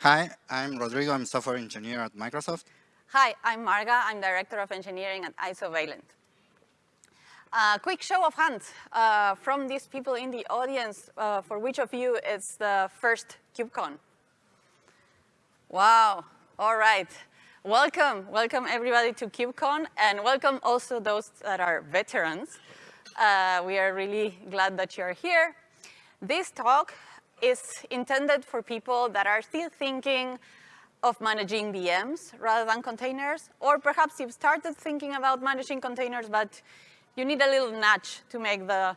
Hi, I'm Rodrigo. I'm software engineer at Microsoft. Hi, I'm Marga. I'm Director of Engineering at Isovalent. Uh, quick show of hands uh, from these people in the audience, uh, for which of you is the first KubeCon? Wow, all right. Welcome, welcome everybody to KubeCon, and welcome also those that are veterans. Uh, we are really glad that you're here. This talk is intended for people that are still thinking of managing VMs rather than containers, or perhaps you've started thinking about managing containers, but you need a little nudge to make the,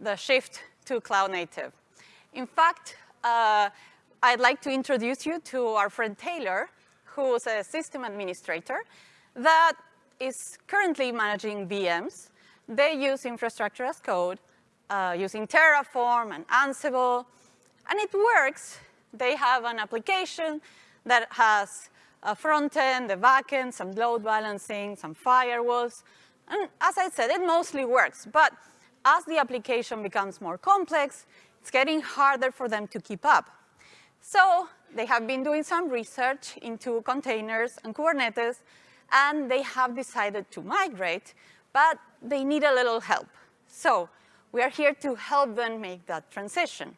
the shift to cloud native. In fact, uh, I'd like to introduce you to our friend Taylor, who's a system administrator that is currently managing VMs. They use infrastructure as code uh, using Terraform and Ansible, and it works. They have an application that has a front end, a back end, some load balancing, some firewalls, and as I said, it mostly works, but as the application becomes more complex, it's getting harder for them to keep up. So they have been doing some research into containers and Kubernetes, and they have decided to migrate, but they need a little help. So we are here to help them make that transition.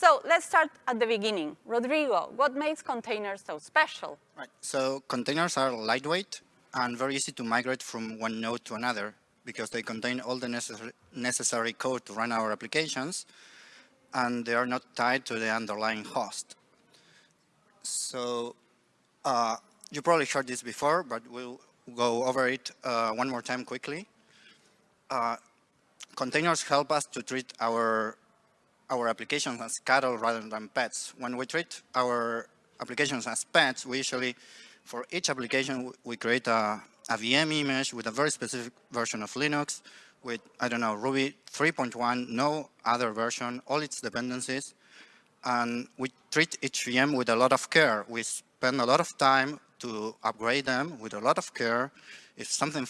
So let's start at the beginning. Rodrigo, what makes containers so special? Right. So containers are lightweight and very easy to migrate from one node to another because they contain all the necessary, code to run our applications and they are not tied to the underlying host. So uh, you probably heard this before, but we'll go over it uh, one more time quickly. Uh, containers help us to treat our our applications as cattle rather than pets. When we treat our applications as pets, we usually for each application, we create a, a VM image with a very specific version of Linux with, I don't know, Ruby 3.1, no other version, all its dependencies. And we treat each VM with a lot of care. We spend a lot of time to upgrade them with a lot of care. If something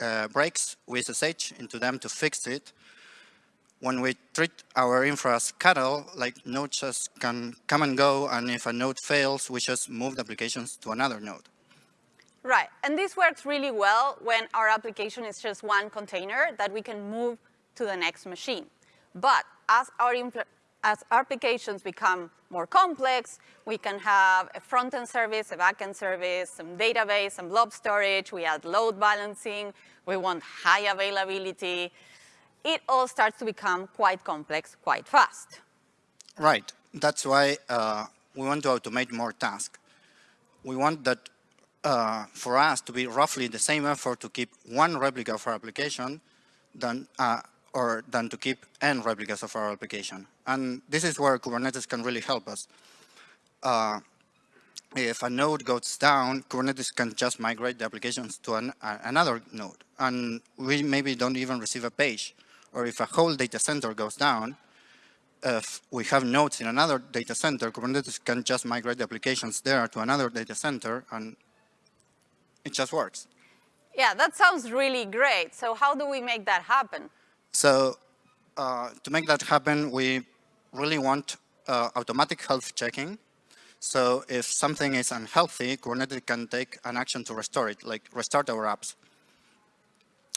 uh, breaks, we SSH into them to fix it when we treat our infra as cattle, like nodes just can come and go, and if a node fails, we just move the applications to another node. Right, and this works really well when our application is just one container that we can move to the next machine. But as our, as our applications become more complex, we can have a front-end service, a back-end service, some database, some blob storage, we add load balancing, we want high availability, it all starts to become quite complex quite fast. Right. That's why uh, we want to automate more tasks. We want that uh, for us to be roughly the same effort to keep one replica of our application than, uh, or than to keep n replicas of our application. And this is where Kubernetes can really help us. Uh, if a node goes down, Kubernetes can just migrate the applications to an, another node. And we maybe don't even receive a page or if a whole data center goes down, if we have nodes in another data center, Kubernetes can just migrate the applications there to another data center and it just works. Yeah, that sounds really great. So how do we make that happen? So uh, to make that happen, we really want uh, automatic health checking. So if something is unhealthy, Kubernetes can take an action to restore it, like restart our apps.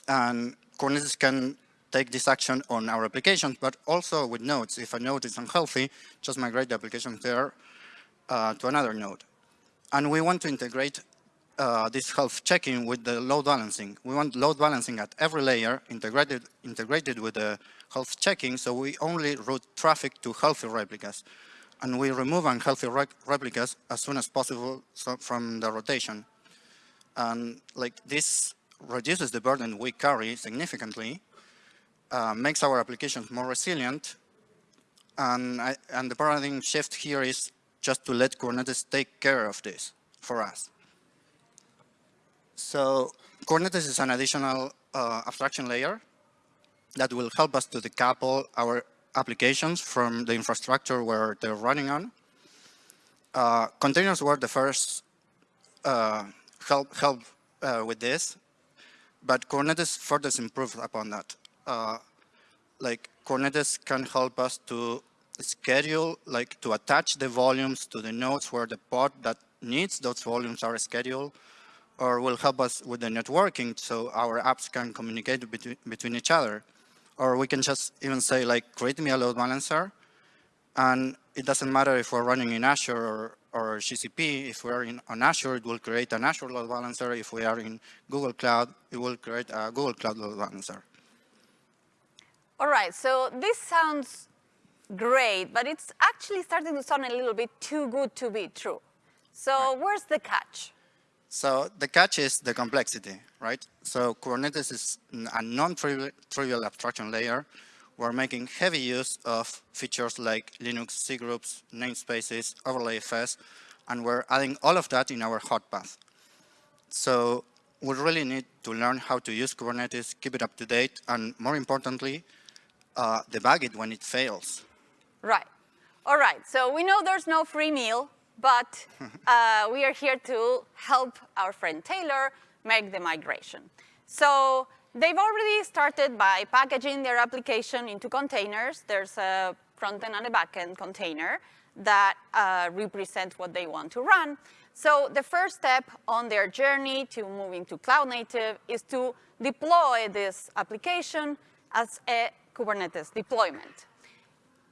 And Kubernetes can take this action on our applications, but also with nodes. If a node is unhealthy, just migrate the application there uh, to another node. And we want to integrate uh, this health checking with the load balancing. We want load balancing at every layer integrated, integrated with the health checking, so we only route traffic to healthy replicas. And we remove unhealthy re replicas as soon as possible from the rotation. And like this reduces the burden we carry significantly uh, makes our applications more resilient. And, I, and the paradigm shift here is just to let Kubernetes take care of this for us. So Kubernetes is an additional uh, abstraction layer that will help us to decouple our applications from the infrastructure where they're running on. Uh, containers were the first uh, help, help uh, with this, but Kubernetes further improved upon that uh, like Kubernetes can help us to schedule, like to attach the volumes to the nodes where the pod that needs those volumes are scheduled, or will help us with the networking so our apps can communicate between, between each other. Or we can just even say like, create me a load balancer. And it doesn't matter if we're running in Azure or, or GCP. If we're in on Azure, it will create an Azure load balancer. If we are in Google Cloud, it will create a Google Cloud load balancer. All right, so this sounds great, but it's actually starting to sound a little bit too good to be true. So right. where's the catch? So the catch is the complexity, right? So Kubernetes is a non-trivial abstraction layer. We're making heavy use of features like Linux cgroups, namespaces, overlayFS, and we're adding all of that in our hot path. So we really need to learn how to use Kubernetes, keep it up to date, and more importantly, uh, debug it when it fails. Right. All right. So we know there's no free meal, but uh, we are here to help our friend Taylor make the migration. So they've already started by packaging their application into containers. There's a front-end and a back-end container that uh, represent what they want to run. So the first step on their journey to moving to cloud native is to deploy this application as a Kubernetes deployment.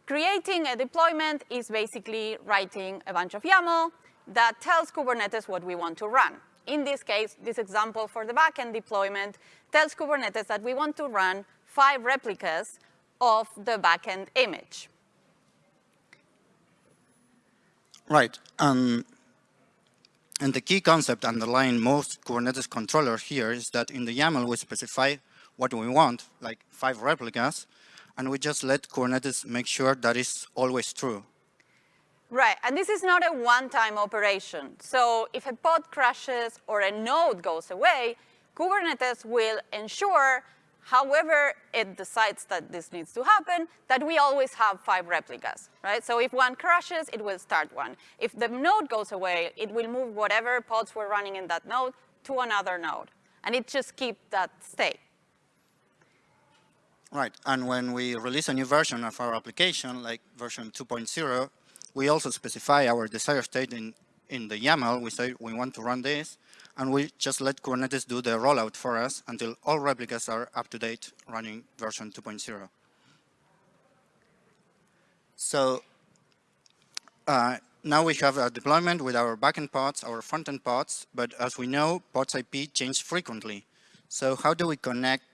Creating a deployment is basically writing a bunch of YAML that tells Kubernetes what we want to run. In this case, this example for the backend deployment tells Kubernetes that we want to run five replicas of the backend image. Right. Um, and the key concept underlying most Kubernetes controllers here is that in the YAML we specify what we want, like five replicas, and we just let Kubernetes make sure that is always true. Right, and this is not a one-time operation. So if a pod crashes or a node goes away, Kubernetes will ensure, however it decides that this needs to happen, that we always have five replicas, right? So if one crashes, it will start one. If the node goes away, it will move whatever pods were running in that node to another node. And it just keeps that state. Right, and when we release a new version of our application, like version 2.0, we also specify our desired state in, in the YAML. We say we want to run this, and we just let Kubernetes do the rollout for us until all replicas are up to date running version 2.0. So uh, now we have a deployment with our backend pods, our frontend pods, but as we know, pods IP change frequently. So how do we connect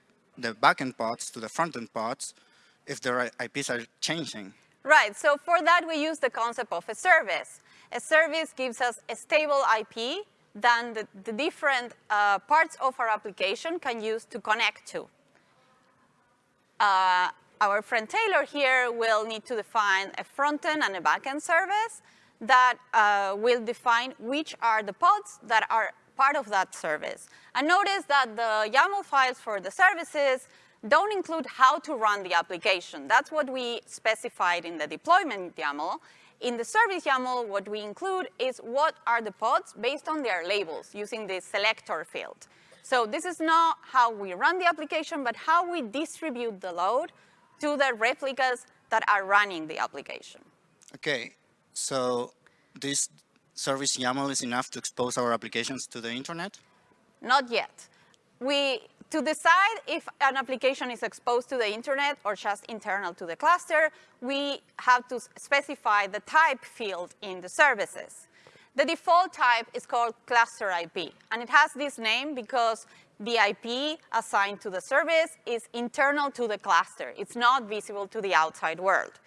the backend pods to the frontend pods if their IPs are changing. Right, so for that we use the concept of a service. A service gives us a stable IP that the, the different uh, parts of our application can use to connect to. Uh, our friend Taylor here will need to define a frontend and a backend service that uh, will define which are the pods that are part of that service. And notice that the YAML files for the services don't include how to run the application. That's what we specified in the deployment YAML. In the service YAML, what we include is what are the pods based on their labels using the selector field. So this is not how we run the application, but how we distribute the load to the replicas that are running the application. Okay, so this service YAML is enough to expose our applications to the internet? Not yet. We, to decide if an application is exposed to the internet or just internal to the cluster, we have to specify the type field in the services. The default type is called cluster IP, and it has this name because the IP assigned to the service is internal to the cluster. It's not visible to the outside world.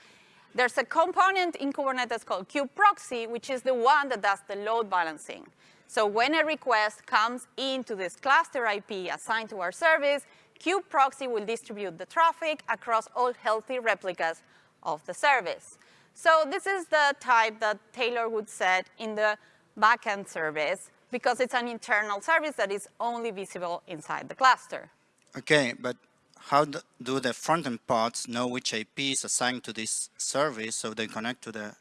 There's a component in Kubernetes called kubeproxy, which is the one that does the load balancing. So when a request comes into this cluster IP assigned to our service, kubeproxy will distribute the traffic across all healthy replicas of the service. So this is the type that Taylor would set in the backend service because it's an internal service that is only visible inside the cluster. Okay, but how do the front-end pods know which IP is assigned to this service so they connect to the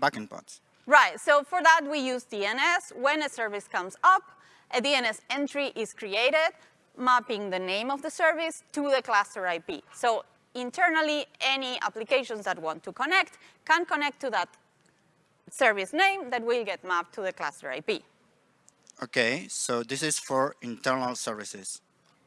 backend pods? Right, so for that we use DNS. When a service comes up, a DNS entry is created, mapping the name of the service to the cluster IP. So internally, any applications that want to connect can connect to that service name that will get mapped to the cluster IP. Okay, so this is for internal services.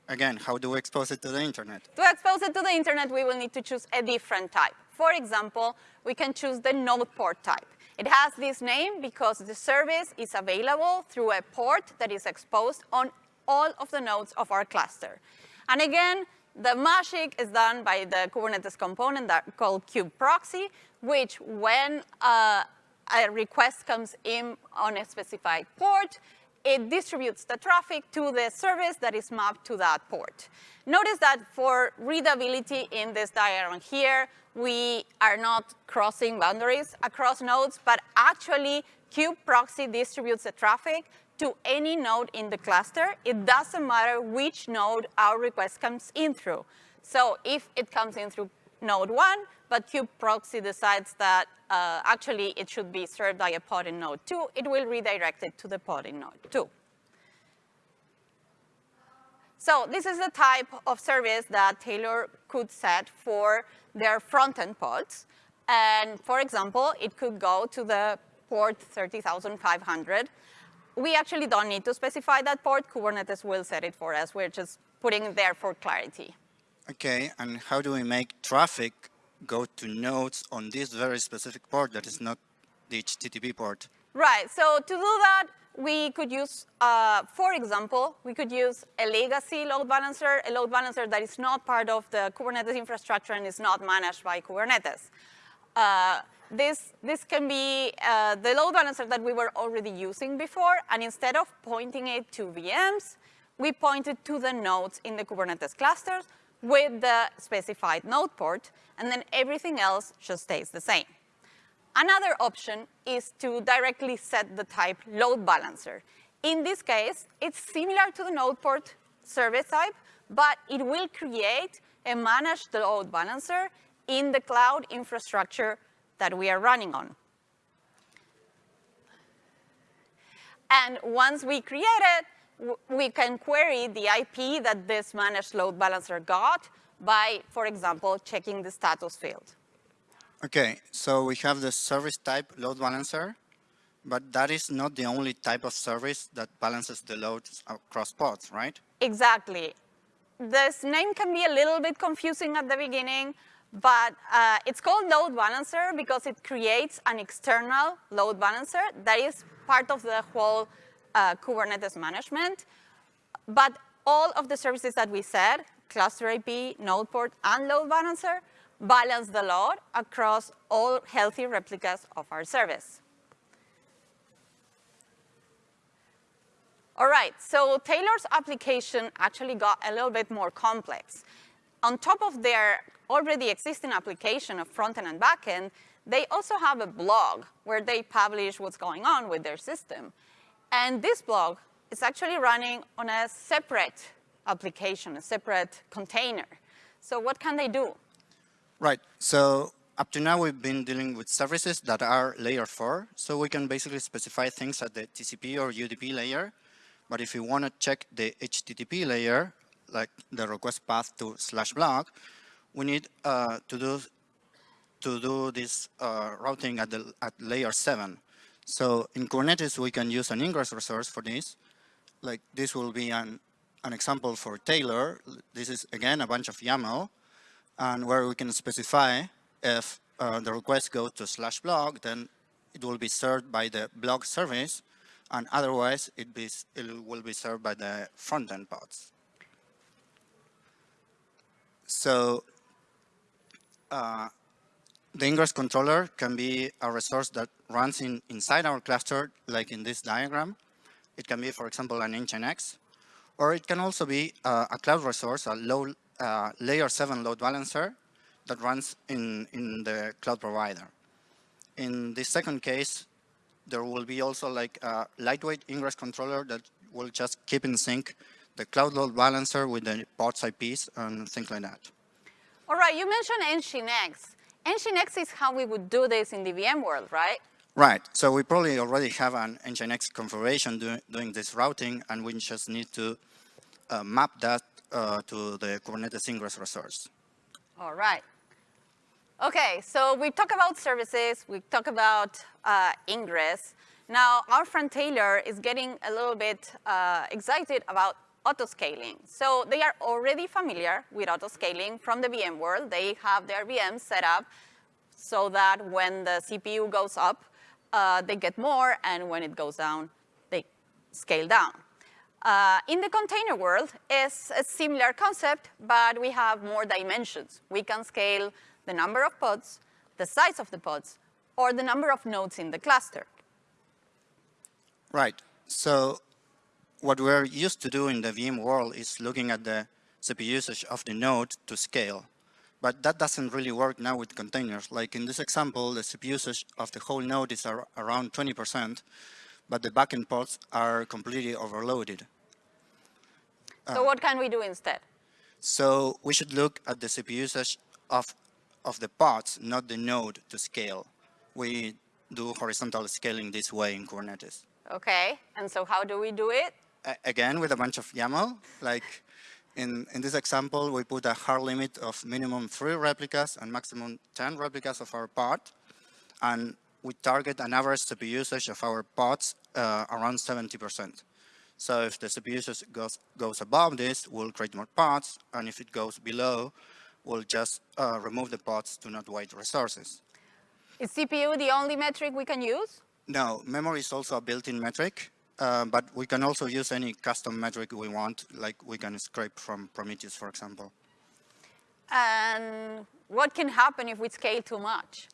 Again, how do we expose it to the internet? To expose it to the internet, we will need to choose a different type. For example, we can choose the node port type. It has this name because the service is available through a port that is exposed on all of the nodes of our cluster. And again, the magic is done by the Kubernetes component that called kubeproxy, which when uh, a request comes in on a specified port, it distributes the traffic to the service that is mapped to that port. Notice that for readability in this diagram here, we are not crossing boundaries across nodes, but actually kubeproxy distributes the traffic to any node in the cluster. It doesn't matter which node our request comes in through. So if it comes in through node one, but kubeproxy decides that uh, actually it should be served by a pod in node two, it will redirect it to the pod in node two. So this is the type of service that Taylor could set for their front-end pods. And for example, it could go to the port 30,500. We actually don't need to specify that port. Kubernetes will set it for us. We're just putting it there for clarity. Okay, and how do we make traffic go to nodes on this very specific port that is not the HTTP port? Right, so to do that, we could use, uh, for example, we could use a legacy load balancer, a load balancer that is not part of the Kubernetes infrastructure and is not managed by Kubernetes. Uh, this, this can be uh, the load balancer that we were already using before, and instead of pointing it to VMs, we pointed to the nodes in the Kubernetes clusters with the specified node port, and then everything else just stays the same. Another option is to directly set the type load balancer. In this case, it's similar to the node port service type, but it will create a managed load balancer in the cloud infrastructure that we are running on. And once we create it, we can query the IP that this managed load balancer got by, for example, checking the status field. Okay, so we have the service type load balancer, but that is not the only type of service that balances the loads across pods, right? Exactly. This name can be a little bit confusing at the beginning, but uh, it's called load balancer because it creates an external load balancer that is part of the whole uh, Kubernetes management. But all of the services that we said, cluster IP, node port, and load balancer, balance the load across all healthy replicas of our service. All right, so Taylor's application actually got a little bit more complex. On top of their already existing application of front-end and back-end, they also have a blog where they publish what's going on with their system. And this blog is actually running on a separate application, a separate container. So what can they do? Right. So up to now, we've been dealing with services that are layer 4. So we can basically specify things at the TCP or UDP layer. But if you want to check the HTTP layer, like the request path to slash blog, we need uh, to do to do this uh, routing at the at layer 7. So in Kubernetes, we can use an ingress resource for this. Like this will be an, an example for Taylor. This is, again, a bunch of YAML, and where we can specify if uh, the request goes to slash blog, then it will be served by the blog service, and otherwise it, be, it will be served by the front-end pods. So uh, the ingress controller can be a resource that runs in, inside our cluster, like in this diagram. It can be, for example, an Nginx, or it can also be uh, a cloud resource, a low uh, layer 7 load balancer that runs in, in the cloud provider. In this second case, there will be also like a lightweight ingress controller that will just keep in sync the cloud load balancer with the pods IPs and things like that. All right, you mentioned Nginx. Nginx is how we would do this in the VM world, right? Right. So we probably already have an Nginx configuration do, doing this routing, and we just need to uh, map that uh, to the Kubernetes ingress resource. All right. Okay, so we talk about services, we talk about uh, ingress. Now, our friend Taylor is getting a little bit uh, excited about autoscaling. So they are already familiar with autoscaling from the VM world. They have their VMs set up so that when the CPU goes up, uh, they get more, and when it goes down, they scale down. Uh, in the container world, it's a similar concept, but we have more dimensions. We can scale the number of pods, the size of the pods, or the number of nodes in the cluster. Right. So what we're used to do in the VM world is looking at the CPU usage of the node to scale. But that doesn't really work now with containers. Like in this example, the CPU usage of the whole node is ar around 20%, but the backend pods are completely overloaded. So uh, what can we do instead? So we should look at the CPU usage of, of the pods, not the node to scale. We do horizontal scaling this way in Kubernetes. Okay, and so how do we do it? Again, with a bunch of YAML. Like in, in this example, we put a hard limit of minimum three replicas and maximum 10 replicas of our pod. And we target an average CPU usage of our pods uh, around 70%. So if the CPU usage goes, goes above this, we'll create more pods. And if it goes below, we'll just uh, remove the pods to not waste resources. Is CPU the only metric we can use? No, memory is also a built-in metric, uh, but we can also use any custom metric we want, like we can scrape from Prometheus, for example. And what can happen if we scale too much?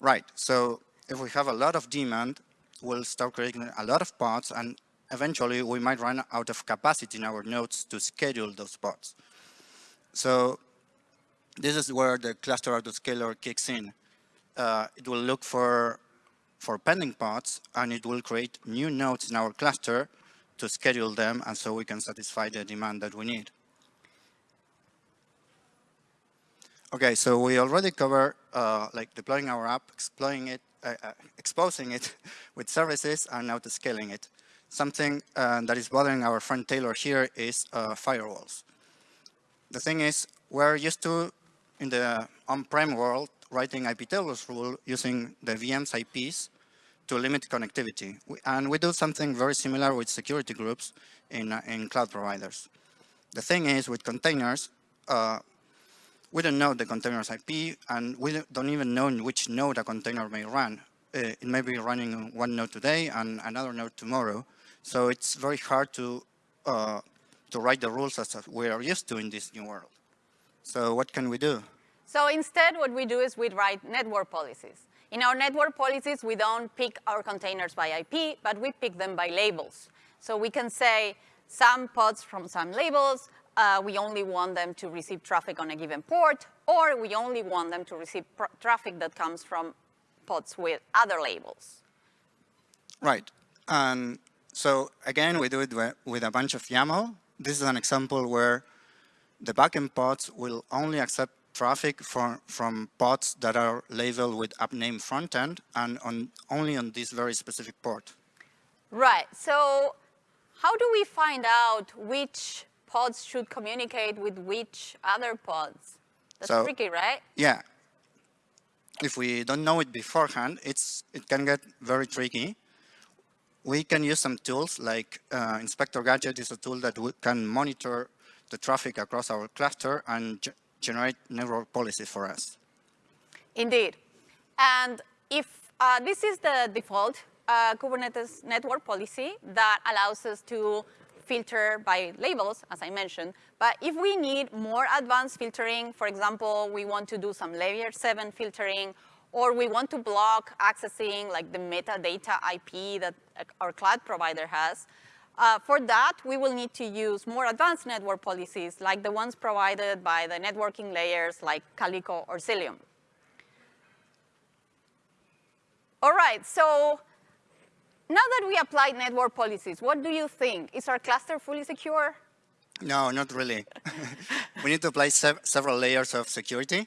Right, so if we have a lot of demand, we'll start creating a lot of pods, and eventually we might run out of capacity in our nodes to schedule those pods. So this is where the cluster autoscaler kicks in uh, it will look for, for pending pods and it will create new nodes in our cluster to schedule them and so we can satisfy the demand that we need. Okay, so we already covered uh, like deploying our app, exploring it, uh, uh, exposing it with services and now to scaling it. Something uh, that is bothering our friend Taylor here is uh, firewalls. The thing is, we're used to, in the on-prem world, writing iptables rule using the VM's IPs to limit connectivity. And we do something very similar with security groups in, uh, in cloud providers. The thing is, with containers, uh, we don't know the container's IP, and we don't even know in which node a container may run. Uh, it may be running on one node today and another node tomorrow. So it's very hard to, uh, to write the rules as we are used to in this new world. So what can we do? So instead, what we do is we write network policies. In our network policies, we don't pick our containers by IP, but we pick them by labels. So we can say some pods from some labels, uh, we only want them to receive traffic on a given port, or we only want them to receive traffic that comes from pods with other labels. Right. And so again, we do it with a bunch of YAML. This is an example where the backend pods will only accept traffic from, from pods that are labeled with app name frontend and on, only on this very specific port. Right. So how do we find out which pods should communicate with which other pods? That's so, tricky, right? Yeah. If we don't know it beforehand, it's, it can get very tricky. We can use some tools like uh, Inspector Gadget is a tool that we can monitor the traffic across our cluster and generate network policies for us. Indeed. And if uh, this is the default uh, Kubernetes network policy that allows us to filter by labels, as I mentioned. But if we need more advanced filtering, for example, we want to do some layer 7 filtering, or we want to block accessing like the metadata IP that our cloud provider has, uh, for that, we will need to use more advanced network policies like the ones provided by the networking layers like Calico or Cilium. All right, so now that we applied network policies, what do you think? Is our cluster fully secure? No, not really. we need to apply sev several layers of security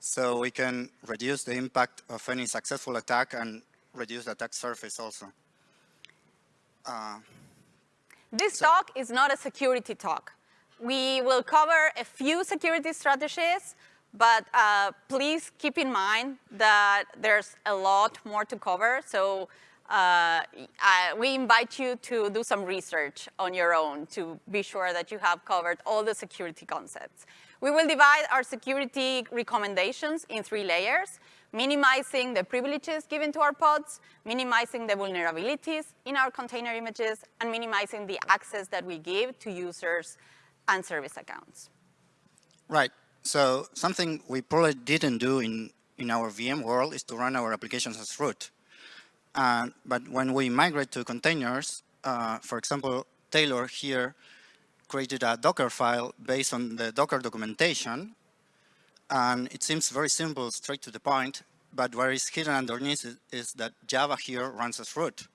so we can reduce the impact of any successful attack and reduce the attack surface also. Uh, this so. talk is not a security talk. We will cover a few security strategies, but uh, please keep in mind that there's a lot more to cover. So uh, I, we invite you to do some research on your own to be sure that you have covered all the security concepts. We will divide our security recommendations in three layers, minimizing the privileges given to our pods, minimizing the vulnerabilities in our container images, and minimizing the access that we give to users and service accounts. Right. So something we probably didn't do in, in our VM world is to run our applications as root. Uh, but when we migrate to containers, uh, for example, Taylor here created a Docker file based on the Docker documentation. And it seems very simple, straight to the point. But what is hidden underneath is, is that Java here runs as root.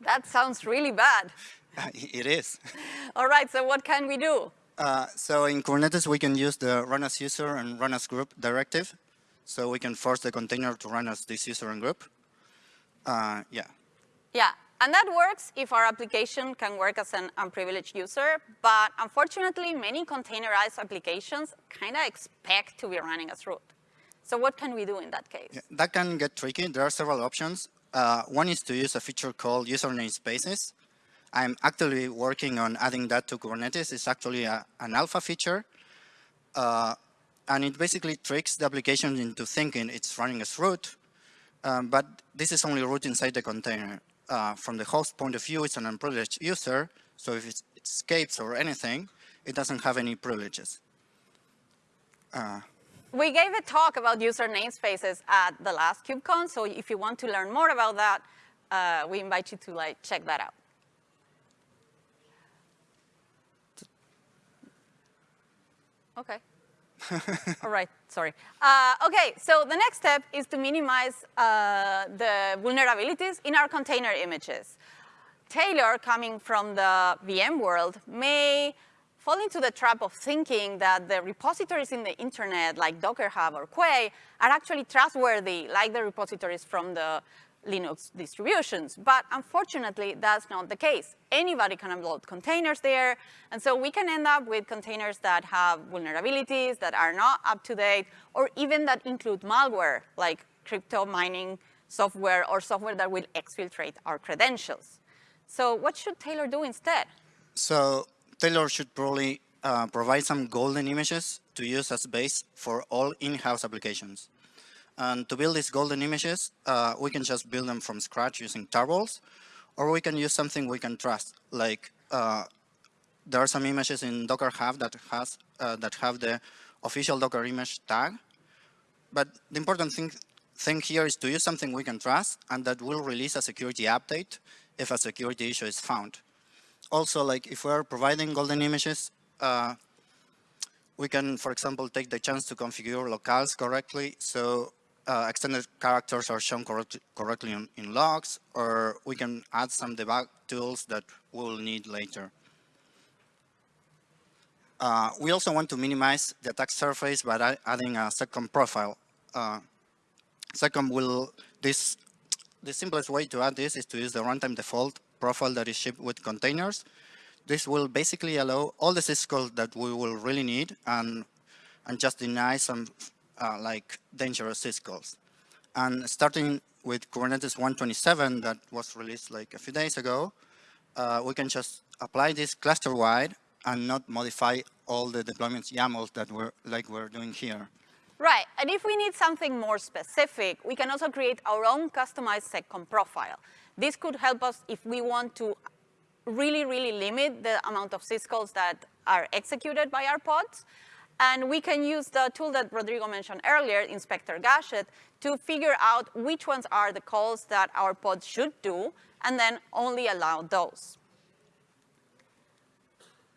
That sounds really bad. it is. All right, so what can we do? Uh, so in Kubernetes, we can use the run as user and run as group directive. So we can force the container to run as this user and group. Uh, yeah. Yeah, and that works if our application can work as an unprivileged user, but unfortunately, many containerized applications kind of expect to be running as root. So what can we do in that case? Yeah, that can get tricky. There are several options. Uh, one is to use a feature called user namespaces. I'm actually working on adding that to Kubernetes. It's actually a, an alpha feature. Uh, and it basically tricks the application into thinking it's running as root, um, but this is only root inside the container. Uh, from the host point of view, it's an unprivileged user, so if it escapes or anything, it doesn't have any privileges. Uh, we gave a talk about user namespaces at the last KubeCon, so if you want to learn more about that, uh, we invite you to like check that out. Okay. All right, sorry. Uh, okay, so the next step is to minimize uh, the vulnerabilities in our container images. Taylor, coming from the VM world, may fall into the trap of thinking that the repositories in the internet, like Docker Hub or Quay, are actually trustworthy, like the repositories from the Linux distributions. But unfortunately, that's not the case. Anybody can upload containers there. And so we can end up with containers that have vulnerabilities that are not up to date, or even that include malware, like crypto mining software or software that will exfiltrate our credentials. So what should Taylor do instead? So Taylor should probably uh, provide some golden images to use as base for all in-house applications. And to build these golden images, uh, we can just build them from scratch using tarballs, or we can use something we can trust. Like uh, there are some images in Docker Hub that has uh, that have the official Docker image tag. But the important thing thing here is to use something we can trust and that will release a security update if a security issue is found. Also, like if we're providing golden images, uh, we can, for example, take the chance to configure locales correctly. So uh, extended characters are shown correct, correctly in, in, logs, or we can add some debug tools that we'll need later. Uh, we also want to minimize the attack surface by adding a seccomp profile. Uh, seccomp will, this, the simplest way to add this is to use the runtime default profile that is shipped with containers. This will basically allow all the syscalls that we will really need and, and just deny some uh, like dangerous syscalls. And starting with Kubernetes 127 that was released like a few days ago, uh, we can just apply this cluster-wide and not modify all the deployments YAMLs that we're like we're doing here. Right, and if we need something more specific, we can also create our own customized seccomp profile. This could help us if we want to really, really limit the amount of syscalls that are executed by our pods. And we can use the tool that Rodrigo mentioned earlier, Inspector Gadget, to figure out which ones are the calls that our pods should do, and then only allow those.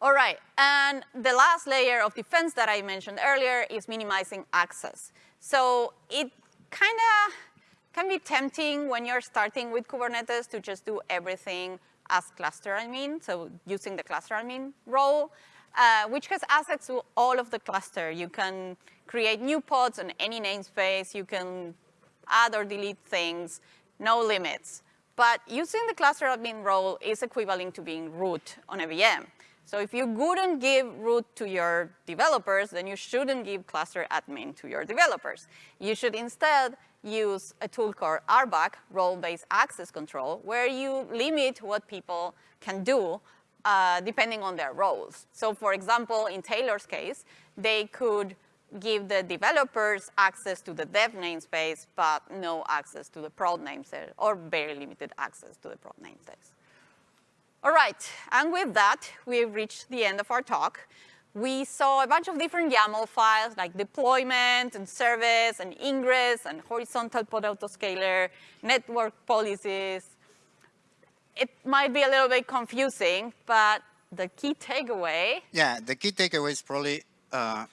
All right, and the last layer of defense that I mentioned earlier is minimizing access. So it kind of can be tempting when you're starting with Kubernetes to just do everything as cluster admin, so using the cluster admin role uh, which has access to all of the cluster. You can create new pods on any namespace. You can add or delete things, no limits. But using the cluster admin role is equivalent to being root on a VM. So if you wouldn't give root to your developers, then you shouldn't give cluster admin to your developers. You should instead use a tool called RBAC, role-based access control, where you limit what people can do uh, depending on their roles. So for example, in Taylor's case, they could give the developers access to the dev namespace, but no access to the prod namespace, or very limited access to the prod namespace. All right, and with that, we've reached the end of our talk. We saw a bunch of different YAML files like deployment and service and ingress and horizontal pod autoscaler, network policies. It might be a little bit confusing, but the key takeaway. Yeah, the key takeaway is probably uh,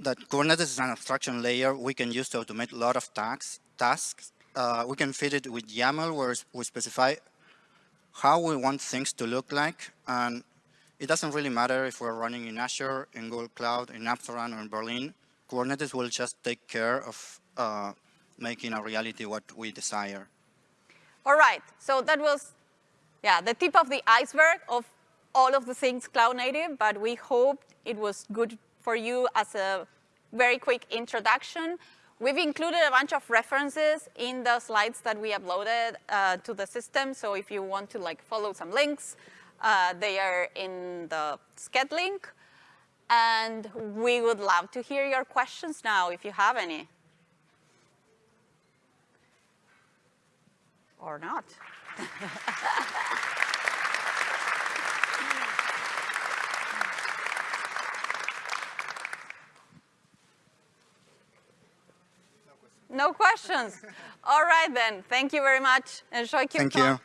that Kubernetes is an abstraction layer we can use to automate a lot of tasks. tasks. Uh, we can feed it with YAML where we specify how we want things to look like. And it doesn't really matter if we're running in Azure, in Google Cloud, in Amsterdam, or in Berlin. Kubernetes will just take care of uh, making a reality what we desire. All right, so that was yeah, the tip of the iceberg of all of the things cloud native, but we hope it was good for you as a very quick introduction. We've included a bunch of references in the slides that we uploaded uh, to the system. So if you want to like follow some links, uh, they are in the Sched link. And we would love to hear your questions now if you have any. Or not. No questions. All right then. Thank you very much. Enjoy. Thank you.